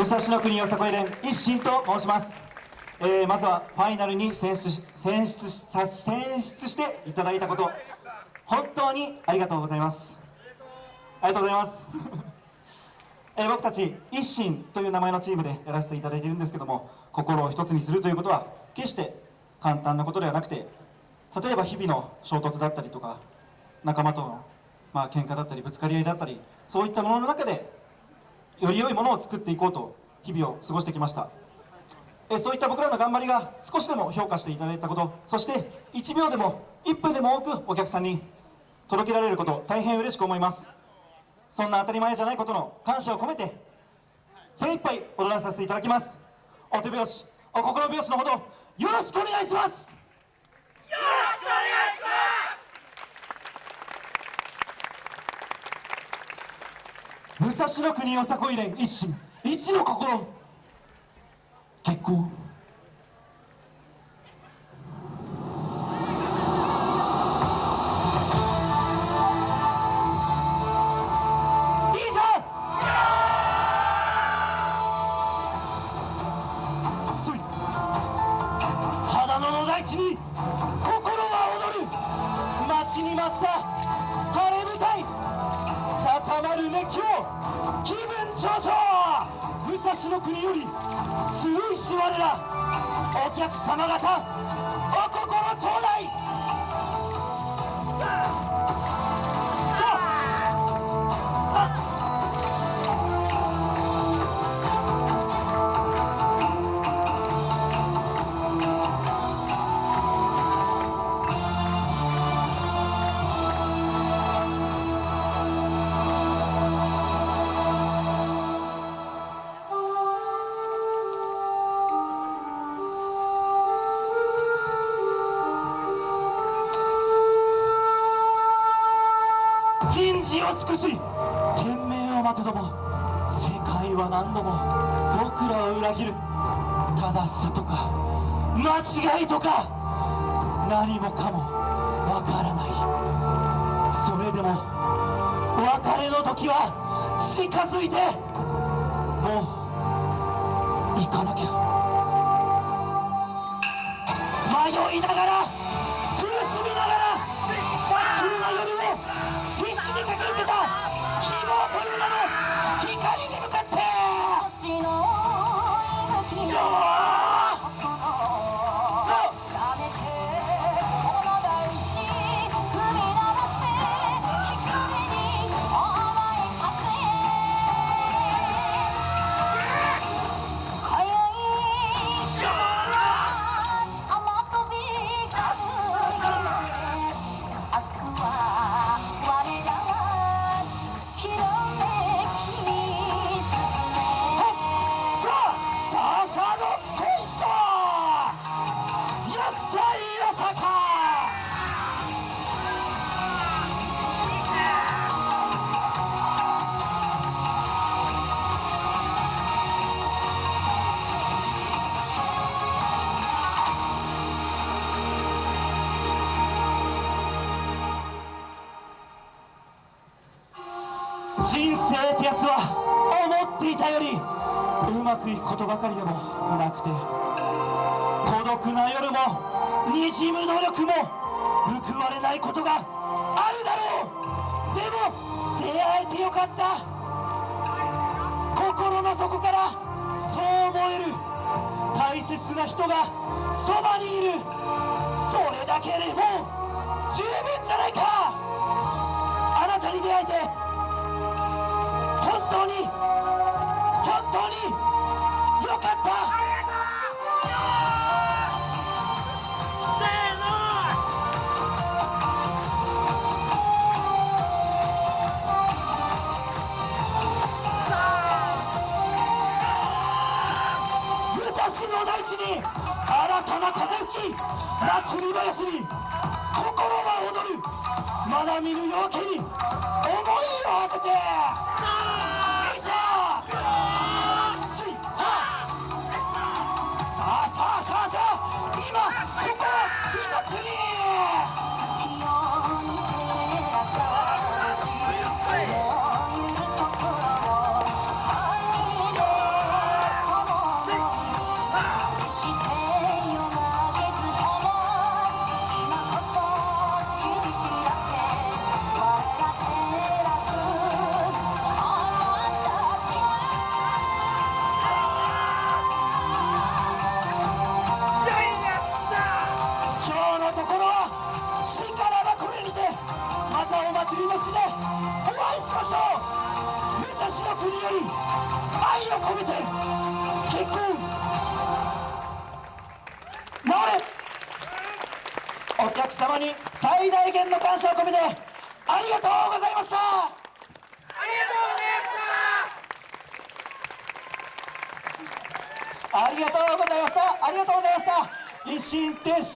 武蔵野国よさこい連一心と申します、えーまずはファイナルに選出選出選出していただいたこと。本当にありがとうございます。ありがとうございます。えー僕たち一心という名前のチームでやらせていただいているんですけども心を一つにするということは決して簡単なことではなくて例えば日々の衝突だったりとか仲間とのまあ喧嘩だったりぶつかり合いだったりそういったものの中でより良いものを作っていこうと日々を過ごしてきました。えそういった僕らの頑張りが少しでも評価していただいたことそして1秒でも1分でも多くお客さんに届けられること大変嬉しく思います。そんな当たり前じゃないことの感謝を込めて精一杯踊らさせていただきます。お手拍子お心拍子のほどよろしくお願いします。武蔵野国よさこい連一心。一の心。結構いいぞ。そい。肌の大地に心は踊る。待ちに待った。高まる熱狂気分上昇。武蔵の国より強いし我らお客様方。人事を尽くし天命を待てども世界は何度も僕らを裏切る。正しさとか間違いとか。何もかもわからない。それでも別れの時は近づいて。もう人生ってやつは思っていたよりうまくいくことばかりでもなくて孤独な夜もにじむ努力も報われないことがあるだろう。でも出会えてよかった。心の底からそう思える。大切な人がそばにいる。それだけでもう十分じゃないか。新たな風吹き祭り林に心が踊る。まだ見ぬ夜明けに思いを馳せて。愛を込めて結婚。治れ。お客様に最大限の感謝を込めてありがとうございました。ありがとうございました。ありがとうございました。一心停止